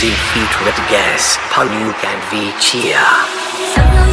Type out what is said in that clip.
Z with Gas, Panuk be Vichia.